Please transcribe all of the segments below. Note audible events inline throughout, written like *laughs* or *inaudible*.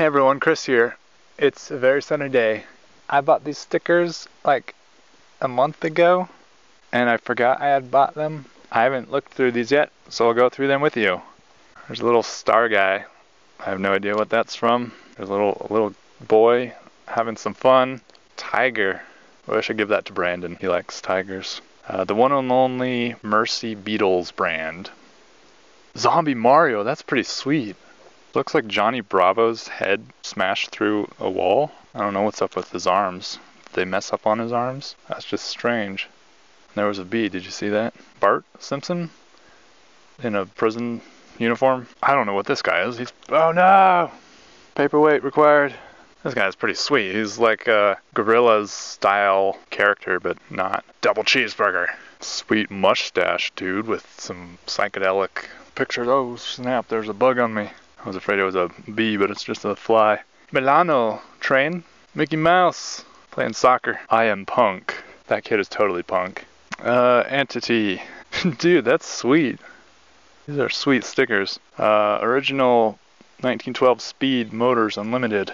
Hey everyone, Chris here. It's a very sunny day. I bought these stickers like a month ago and I forgot I had bought them. I haven't looked through these yet, so I'll go through them with you. There's a little star guy. I have no idea what that's from. There's a little a little boy having some fun. Tiger. I wish I give that to Brandon. He likes tigers. Uh, the one and only Mercy Beatles brand. Zombie Mario, that's pretty sweet. Looks like Johnny Bravo's head smashed through a wall. I don't know what's up with his arms. Did they mess up on his arms? That's just strange. There was a bee, did you see that? Bart Simpson? In a prison uniform? I don't know what this guy is. He's. Oh no! Paperweight required. This guy's pretty sweet. He's like a Gorillaz style character, but not. Double cheeseburger. Sweet mustache dude with some psychedelic pictures. Oh snap, there's a bug on me. I was afraid it was a bee, but it's just a fly. Milano, train. Mickey Mouse, playing soccer. I am punk. That kid is totally punk. Uh, Entity. *laughs* Dude, that's sweet. These are sweet stickers. Uh, original 1912 Speed Motors Unlimited.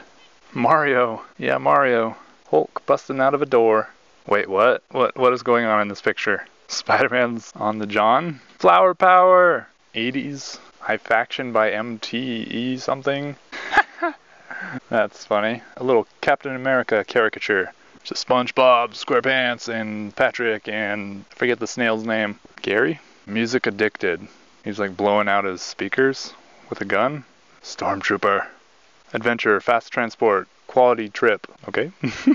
Mario. Yeah, Mario. Hulk busting out of a door. Wait, what? What? What is going on in this picture? *laughs* Spider-Man's on the John. Flower power. 80s High Faction by MTE something. *laughs* That's funny. A little Captain America caricature. A SpongeBob, SquarePants, and Patrick, and I forget the snail's name. Gary? Music addicted. He's like blowing out his speakers with a gun. Stormtrooper. Adventure, fast transport, quality trip. Okay.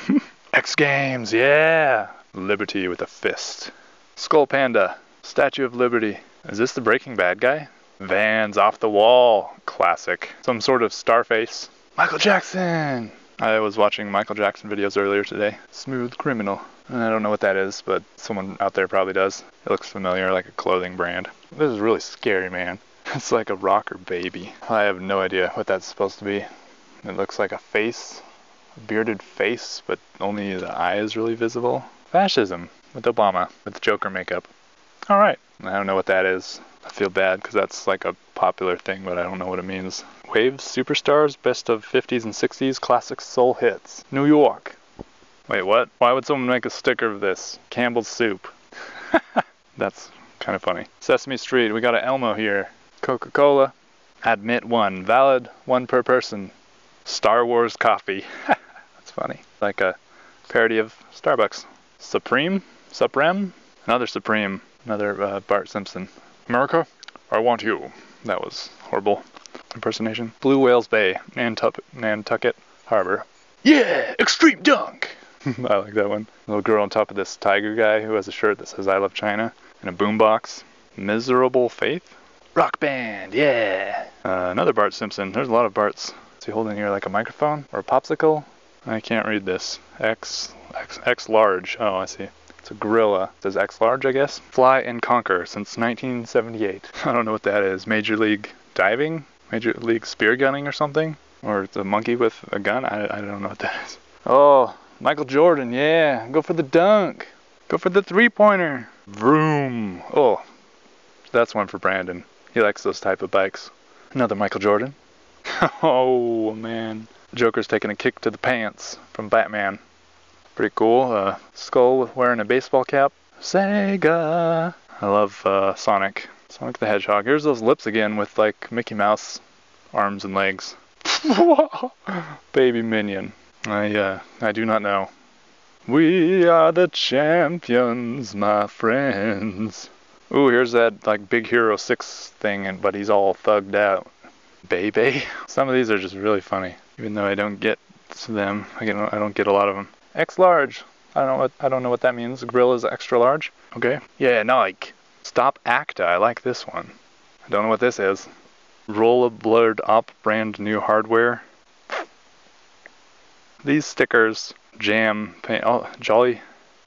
*laughs* X Games, yeah! Liberty with a fist. Skull Panda. Statue of Liberty. Is this the Breaking Bad guy? Vans off the wall. Classic. Some sort of Starface. Michael Jackson! I was watching Michael Jackson videos earlier today. Smooth Criminal. I don't know what that is, but someone out there probably does. It looks familiar, like a clothing brand. This is really scary, man. *laughs* It's like a rocker baby. I have no idea what that's supposed to be. It looks like a face, a bearded face, but only the eye is really visible. Fascism with Obama, with Joker makeup. Alright, I don't know what that is. I feel bad because that's like a popular thing, but I don't know what it means. Waves Superstars Best of 50s and 60s Classic Soul Hits. New York. Wait, what? Why would someone make a sticker of this? Campbell's Soup. *laughs* that's kind of funny. Sesame Street, we got an Elmo here. Coca-Cola. Admit one. Valid one per person. Star Wars coffee. *laughs* that's funny. Like a parody of Starbucks. Supreme? Supreme? Another Supreme. Another uh, Bart Simpson. America, I want you. That was horrible impersonation. Blue Whales Bay, Nantucket, Nantucket Harbor. Yeah, extreme dunk. *laughs* I like that one. Little girl on top of this tiger guy who has a shirt that says I love China and a boombox. Miserable Faith. Rock band, yeah. Uh, another Bart Simpson. There's a lot of Barts. Is he holding here like a microphone or a popsicle? I can't read this. X, X, X large. Oh, I see. It's a gorilla. It says X large, I guess. Fly and Conquer since 1978. *laughs* I don't know what that is. Major League Diving? Major League Spear Gunning or something? Or it's a monkey with a gun? I, I don't know what that is. Oh, Michael Jordan, yeah. Go for the dunk. Go for the three pointer. Vroom. Oh, that's one for Brandon. He likes those type of bikes. Another Michael Jordan. *laughs* oh, man. Joker's taking a kick to the pants from Batman. Pretty cool. Uh, skull wearing a baseball cap. Sega. I love uh, Sonic. Sonic the Hedgehog. Here's those lips again with like Mickey Mouse arms and legs. *laughs* Baby Minion. I uh, I do not know. We are the champions, my friends. Ooh, here's that like Big Hero 6 thing, and but he's all thugged out. Baby. *laughs* Some of these are just really funny, even though I don't get them. I, get, I don't get a lot of them. X large. I don't know what I don't know what that means. Grill is extra large. Okay. Yeah, Nike. Stop Acta. I like this one. I don't know what this is. Roll a blurred up brand new hardware. These stickers, jam, paint, oh, jolly.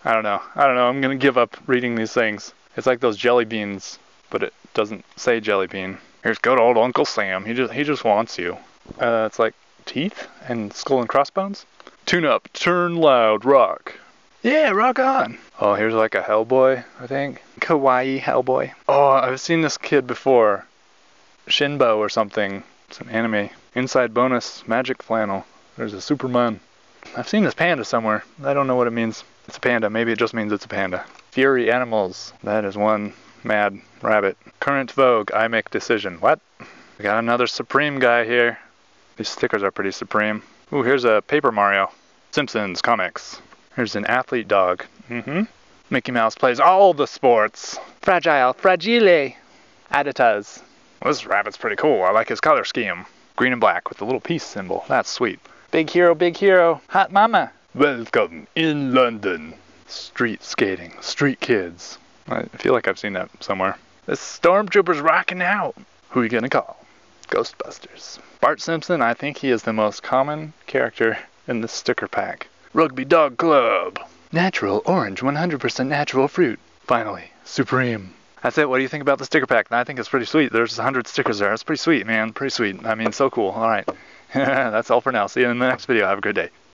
I don't know. I don't know. I'm gonna give up reading these things. It's like those jelly beans, but it doesn't say jelly bean. Here's good old Uncle Sam. He just he just wants you. Uh, it's like teeth and skull and crossbones. Tune up, turn loud, rock. Yeah, rock on. Oh, here's like a Hellboy, I think. Kawaii Hellboy. Oh, I've seen this kid before. Shinbo or something. It's an anime. Inside bonus, magic flannel. There's a Superman. I've seen this panda somewhere. I don't know what it means. It's a panda. Maybe it just means it's a panda. Fury Animals. That is one mad rabbit. Current Vogue. I make decision. What? We got another Supreme guy here. These stickers are pretty supreme. Ooh, here's a Paper Mario. Simpsons comics. Here's an athlete dog. Mm-hmm. Mickey Mouse plays all the sports. Fragile, fragile. Aditas. Well, this rabbit's pretty cool. I like his color scheme. Green and black with the little peace symbol. That's sweet. Big hero, big hero. Hot mama. Welcome in London. Street skating. Street kids. I feel like I've seen that somewhere. The stormtrooper's rocking out. Who are you gonna call? Ghostbusters. Bart Simpson, I think he is the most common character in this sticker pack. Rugby Dog Club. Natural orange, 100% natural fruit. Finally, Supreme. That's it. What do you think about the sticker pack? I think it's pretty sweet. There's 100 stickers there. It's pretty sweet, man. Pretty sweet. I mean, so cool. All right. *laughs* That's all for now. See you in the next video. Have a good day.